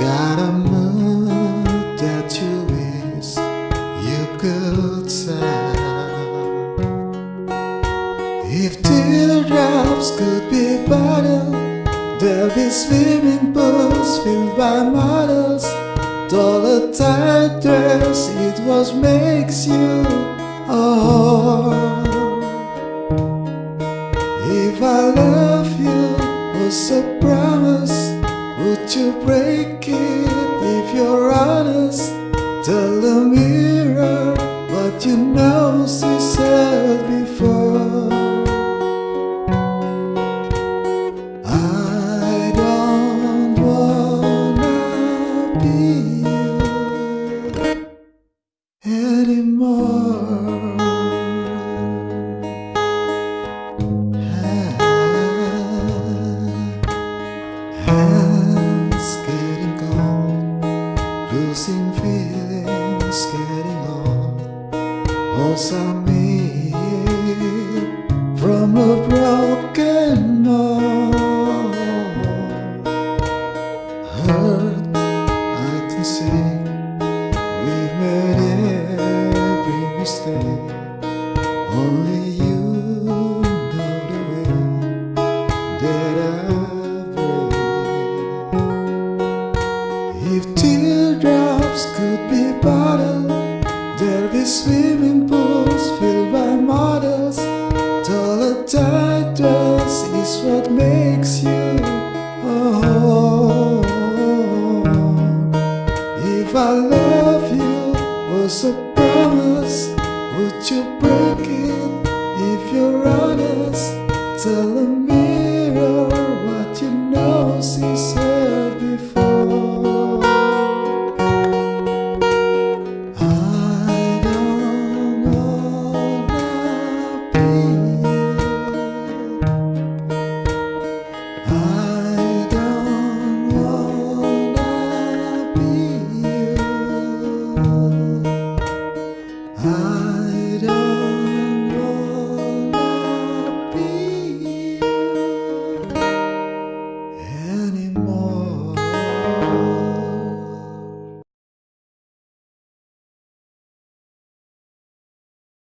Got a mood that you wish you could tell. If teardrops could be bottled, there'd be swimming pools filled by models. All tight dress, it was makes you oh. If I love you was a promise, would you break it if you're honest? Tell the mirror what you know she said before. I don't wanna be you anymore. Feelings getting old. Also me from a broken mold. Hurt, I can see we've made every mistake. Only be bottled, there'd be swimming pools filled by models. Taller tight dress is what makes you oh. If I love you was a promise, would you break it if you're honest? Tell